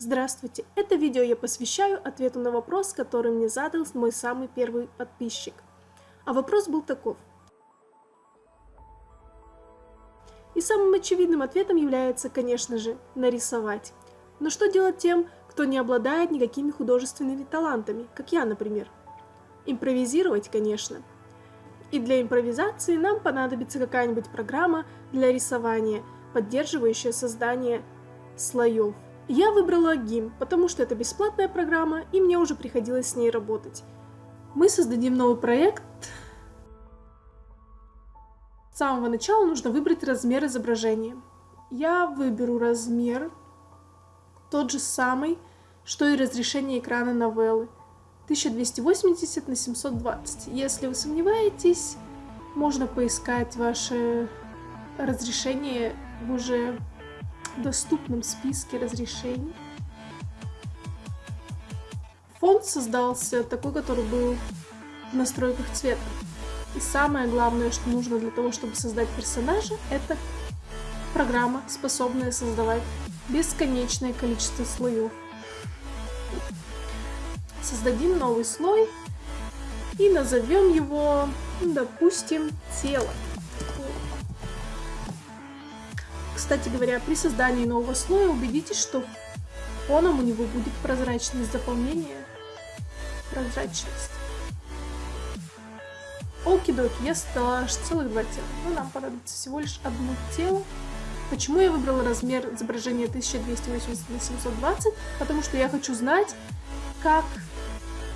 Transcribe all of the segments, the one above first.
Здравствуйте! Это видео я посвящаю ответу на вопрос, который мне задал мой самый первый подписчик. А вопрос был таков. И самым очевидным ответом является, конечно же, нарисовать. Но что делать тем, кто не обладает никакими художественными талантами, как я, например? Импровизировать, конечно. И для импровизации нам понадобится какая-нибудь программа для рисования, поддерживающая создание слоев. Я выбрала GIMP, потому что это бесплатная программа, и мне уже приходилось с ней работать. Мы создадим новый проект. С самого начала нужно выбрать размер изображения. Я выберу размер тот же самый, что и разрешение экрана новеллы. 1280 на 720. Если вы сомневаетесь, можно поискать ваше разрешение в уже доступном списке разрешений. Фон создался такой, который был в настройках цвета. И самое главное, что нужно для того, чтобы создать персонажа, это программа, способная создавать бесконечное количество слоев. Создадим новый слой и назовем его, допустим, тело. Кстати говоря, при создании нового слоя убедитесь, что фоном у него будет прозрачность заполнения. Прозрачность. Окидоки, я создала аж целых два тела. Но нам понадобится всего лишь одно тело. Почему я выбрала размер изображения 1280 на 720? Потому что я хочу знать, как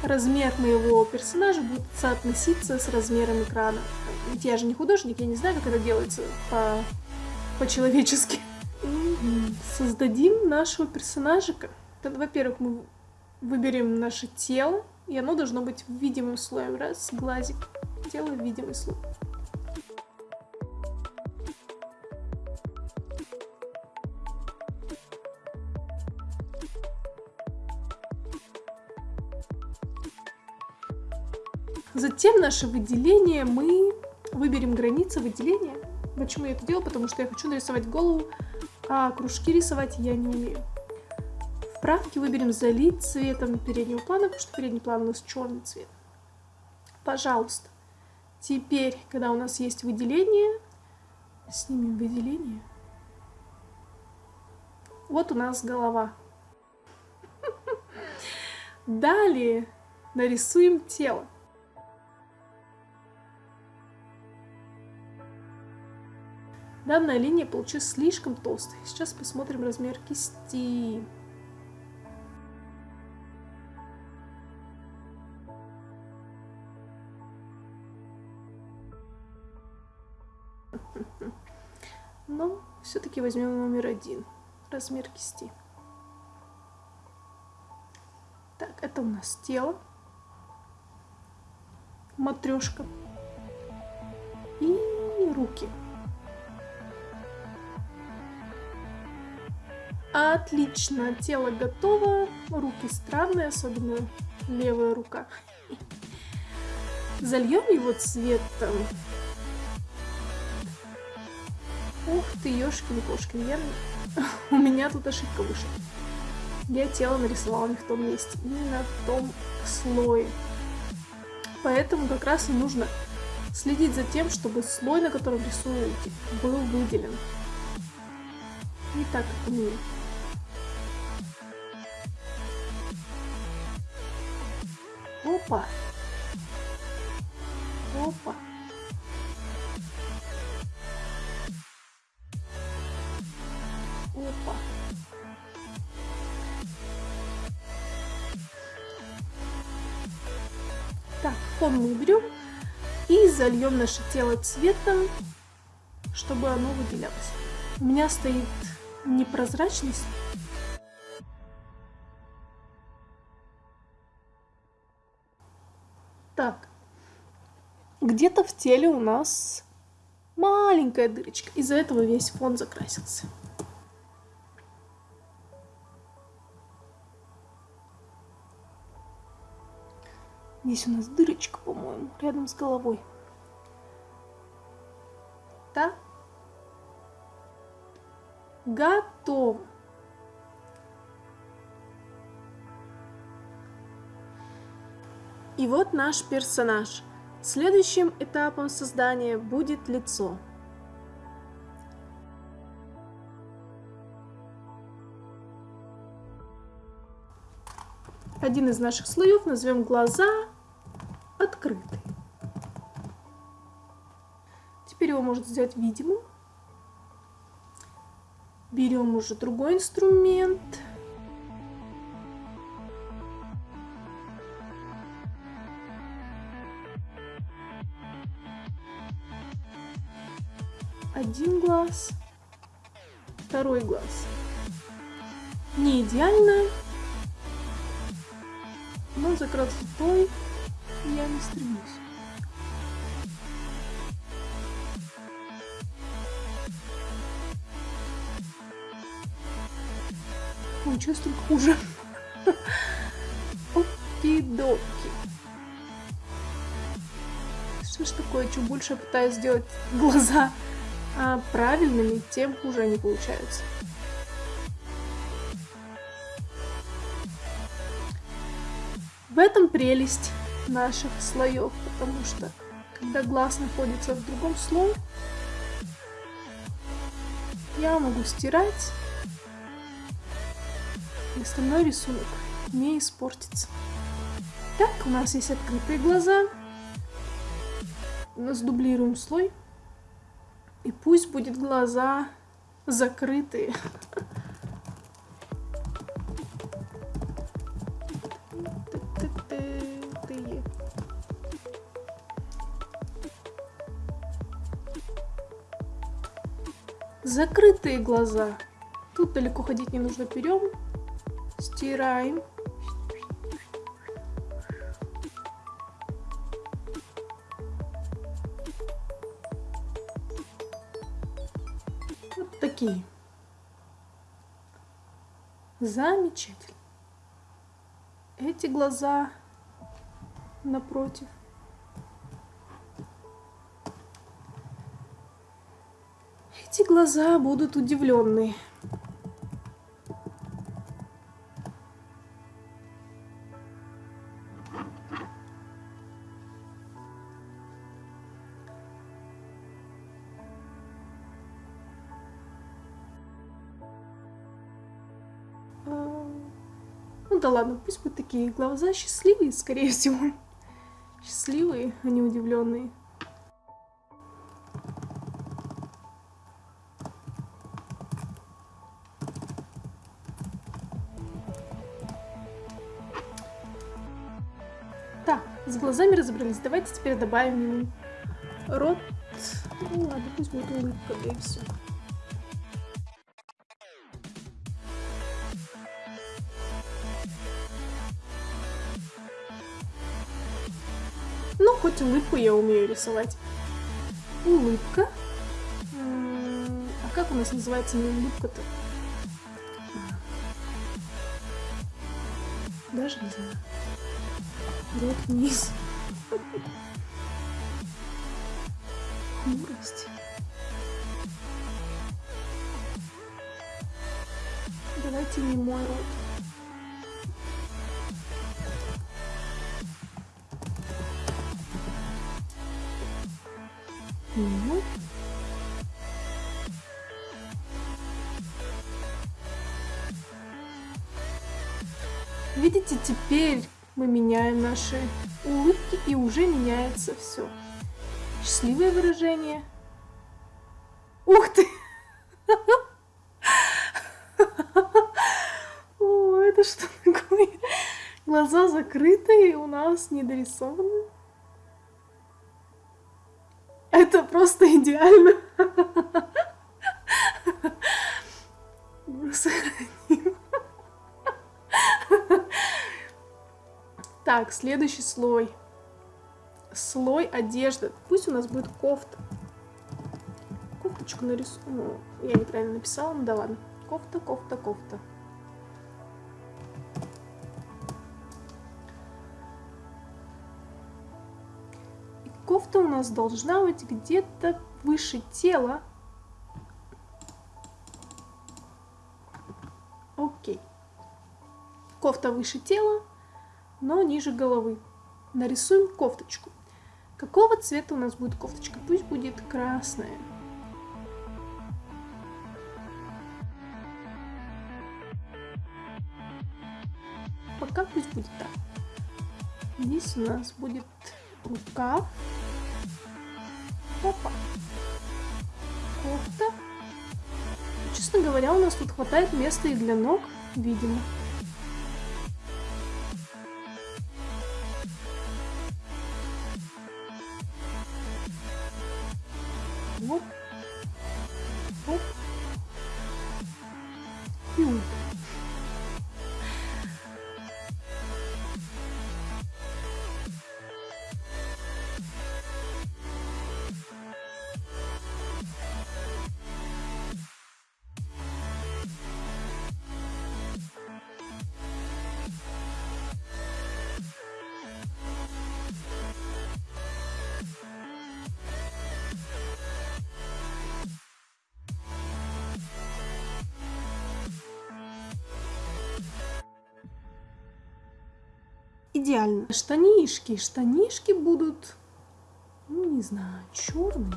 размер моего персонажа будет соотноситься с размером экрана. Ведь я же не художник, я не знаю, как это делается по по-человечески. Создадим нашего персонажика. Во-первых, мы выберем наше тело, и оно должно быть видимым слоем. Раз, глазик. Делаем видимый слой. Затем наше выделение мы выберем границы выделения. Почему я это делаю? Потому что я хочу нарисовать голову, а кружки рисовать я не умею. В правке выберем залить цветом переднего плана, потому что передний план у нас черный цвет. Пожалуйста. Теперь, когда у нас есть выделение, снимем выделение. Вот у нас голова. Далее нарисуем тело. Данная линия получилась слишком толстой. Сейчас посмотрим размер кисти. Но все-таки возьмем номер один. Размер кисти. Так, это у нас тело. Матрешка. И руки. Отлично, тело готово, руки странные, особенно левая рука. Зальем его цветом. Ух ты, ёшкин кошкин, я... у меня тут ошибка вышла. Я тело нарисовала не в том месте, именно в том слое. Поэтому как раз и нужно следить за тем, чтобы слой, на котором рисуете, был выделен. Не так, как у меня. Опа. Опа. Опа. Так, фон мы уберем и зальем наше тело цветом, чтобы оно выделялось. У меня стоит непрозрачность где-то в теле у нас маленькая дырочка. Из-за этого весь фон закрасился. Здесь у нас дырочка, по-моему, рядом с головой. Да? Готов. И вот наш персонаж. Следующим этапом создания будет лицо. Один из наших слоев назовем глаза открыты. Теперь его можно сделать видимым. Берем уже другой инструмент. Глаз, второй глаз. Не идеально, но за красотой я не стремлюсь. Получилось только хуже. Окей-доки. Что ж такое, чем больше я пытаюсь сделать глаза а, правильными, тем хуже они получаются. В этом прелесть наших слоев, потому что когда глаз находится в другом слое, я могу стирать, и остальной рисунок не испортится. Так, у нас есть открытые глаза. Сдублируем слой. И пусть будет глаза закрытые. Закрытые глаза. Тут далеко ходить не нужно. Берем, стираем. Вот такие. Замечательно. Эти глаза напротив. Эти глаза будут удивленные. Да ладно, пусть будут такие глаза счастливые, скорее всего. Счастливые, а не удивленные. С глазами разобрались. Давайте теперь добавим рот. Ну ладно, пусть будет улыбка, да и все. Хоть улыбку я умею рисовать. Улыбка. А как у нас называется не улыбка-то? Даже не знаю рот вниз. Хмурость. Давайте не мой рот. Ну. Видите, теперь мы меняем наши улыбки, и уже меняется все. Счастливое выражение. Ух ты! О, это что такое? Глаза закрыты, и у нас не дорисованы. Это просто идеально. Так, следующий слой. Слой одежды. Пусть у нас будет кофта. Кофточку нарисую. Ну, я неправильно написала, ну да ладно. Кофта, кофта, кофта. Кофта у нас должна быть где-то выше тела. Окей. Кофта выше тела но ниже головы. Нарисуем кофточку. Какого цвета у нас будет кофточка? Пусть будет красная. Пока пусть будет так. Здесь у нас будет рукав. Опа. Кофта. Честно говоря, у нас тут хватает места и для ног, видимо. Идеально. Штанишки. Штанишки будут, ну не знаю, черные.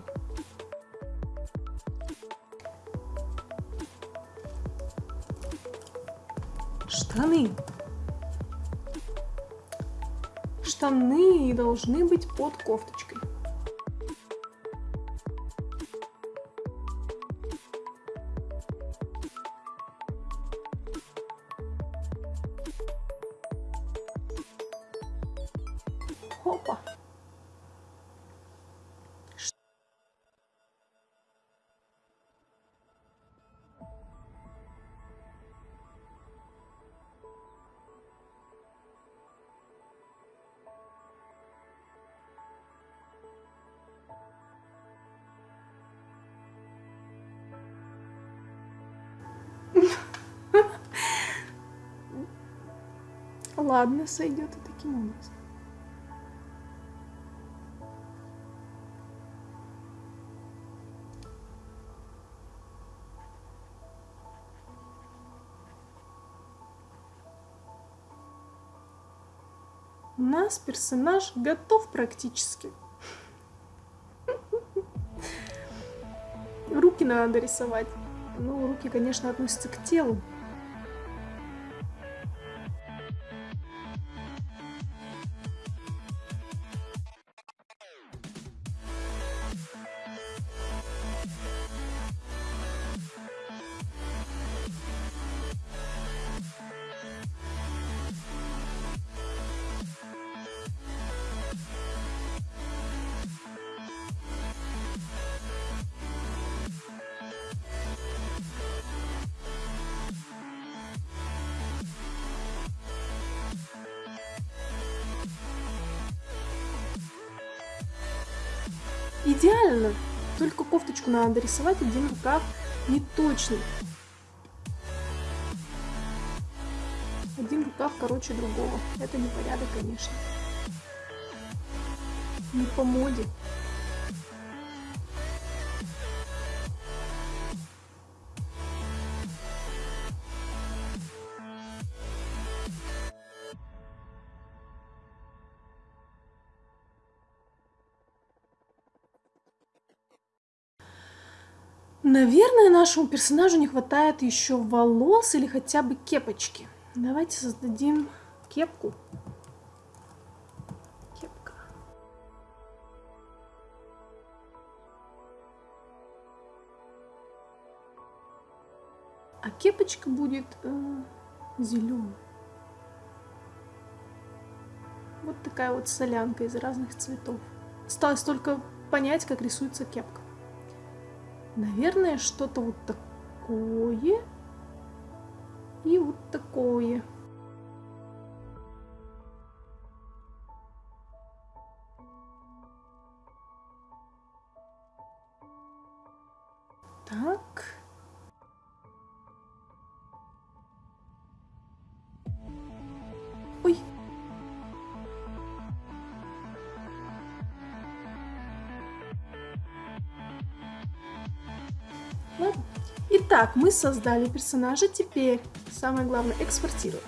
Штаны. Штаны должны быть под кофточкой. Опа. Ладно, сойдет и таким образом. Нас персонаж готов практически. Руки надо рисовать. Ну, руки, конечно, относятся к телу. Идеально! Только кофточку надо рисовать, один рукав не точный. Один рукав короче другого. Это непорядок, конечно. Не по моде. Наверное, нашему персонажу не хватает еще волос или хотя бы кепочки. Давайте создадим кепку. Кепка. А кепочка будет э, зеленой. Вот такая вот солянка из разных цветов. Осталось только понять, как рисуется кепка. Наверное, что-то вот такое и вот такое. Так. Итак, мы создали персонажа. Теперь самое главное экспортировать.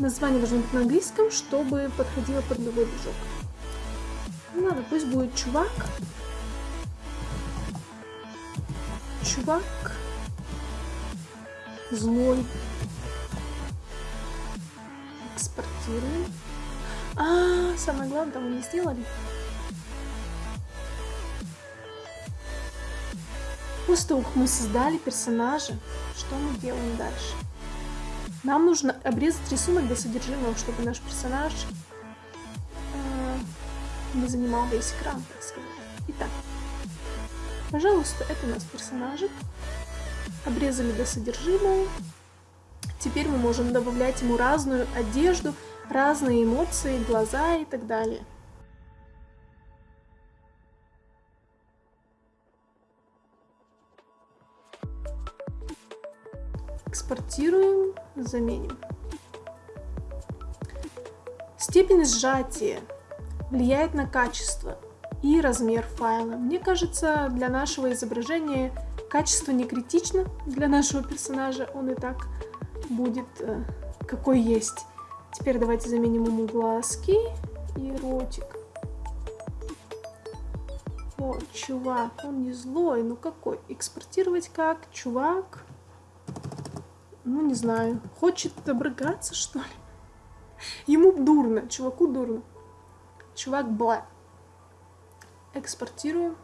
Название должно быть на английском, чтобы подходило под любой движок. Ну ладно, пусть будет чувак. Чувак. Злой. Экспортируем. А, самое главное, мы не сделали. После того, как мы создали персонажа, что мы делаем дальше? Нам нужно обрезать рисунок до содержимого, чтобы наш персонаж э, не занимал весь экран, так сказать. Итак, пожалуйста, это у нас персонажик. Обрезали до содержимого. Теперь мы можем добавлять ему разную одежду, разные эмоции, глаза и так далее. Экспортируем, заменим. Степень сжатия влияет на качество и размер файла. Мне кажется, для нашего изображения качество не критично. Для нашего персонажа он и так будет э, какой есть. Теперь давайте заменим ему глазки и ротик. О, чувак, он не злой, ну какой? Экспортировать как? Чувак? Ну, не знаю. Хочет обрыгаться, что ли? Ему дурно, чуваку дурно. Чувак бла. Экспортируем.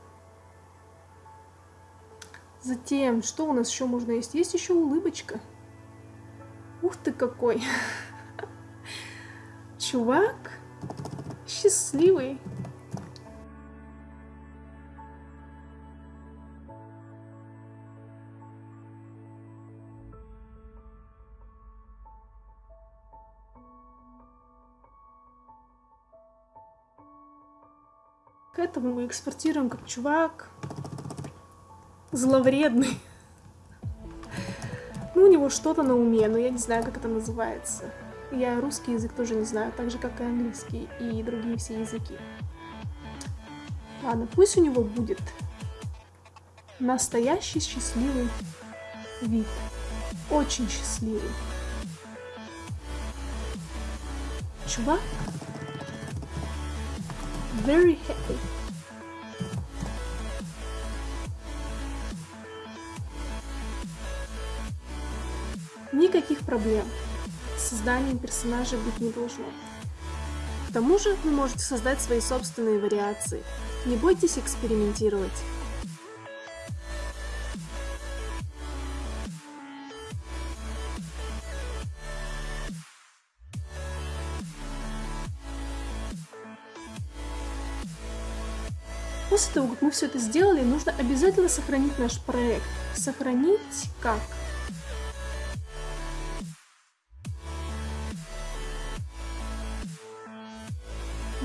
Затем, что у нас еще можно есть? Есть еще улыбочка. Ух ты какой. Чувак счастливый. К этому мы экспортируем как чувак зловредный. Ну, у него что-то на уме, но я не знаю, как это называется. Я русский язык тоже не знаю, так же, как и английский и другие все языки. Ладно, пусть у него будет настоящий счастливый вид. Очень счастливый. Чувак very happy. Никаких проблем с созданием персонажа быть не должно. К тому же вы можете создать свои собственные вариации. Не бойтесь экспериментировать. После того, как мы все это сделали, нужно обязательно сохранить наш проект. Сохранить как?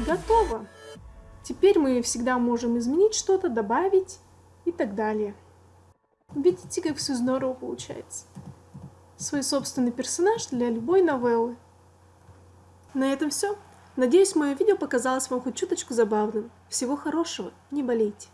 Готово. Теперь мы всегда можем изменить что-то, добавить и так далее. Видите, как все здорово получается. Свой собственный персонаж для любой новеллы. На этом все. Надеюсь, мое видео показалось вам хоть чуточку забавным. Всего хорошего, не болейте.